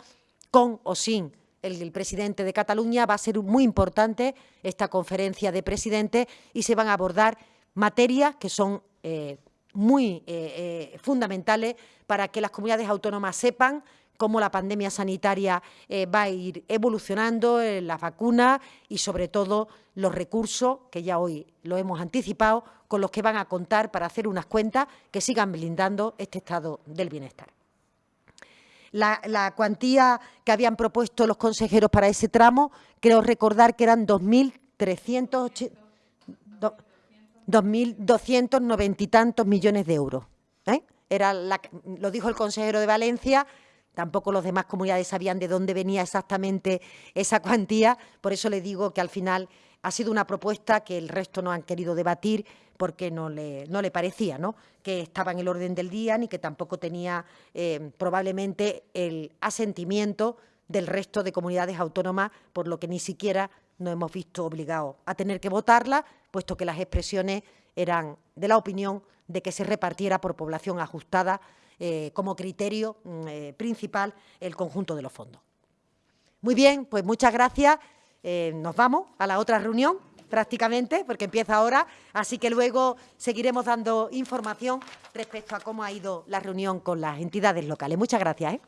con o sin el, presidente de Cataluña, va a ser muy importante esta conferencia de presidentes y se van a abordar materias que son eh, muy eh, eh, fundamentales para que las comunidades autónomas sepan cómo la pandemia sanitaria va a ir evolucionando, la vacuna y sobre todo los recursos, que ya hoy lo hemos anticipado, con los que van a contar para hacer unas cuentas que sigan blindando este estado del bienestar la, cuantía que habían propuesto los consejeros para ese tramo, creo recordar que eran 2.290 y tantos millones de euros. ¿eh? Era lo dijo el consejero de Valencia, tampoco los demás comunidades sabían de dónde venía exactamente esa cuantía, por eso le digo que al final ha sido una propuesta que el resto no han querido debatir porque no le, no le parecía ¿no? que estaba en el orden del día ni que tampoco tenía eh, probablemente el asentimiento del resto de comunidades autónomas, por lo que ni siquiera nos hemos visto obligados a tener que votarla, puesto que las expresiones eran de la opinión de que se repartiera por población ajustada eh, como criterio mm, eh, principal el conjunto de los fondos. Muy bien, pues muchas gracias. nos vamos a la otra reunión. prácticamente, porque empieza ahora, así que luego seguiremos dando información respecto a cómo ha ido la reunión con las entidades locales. Muchas gracias. ¿eh?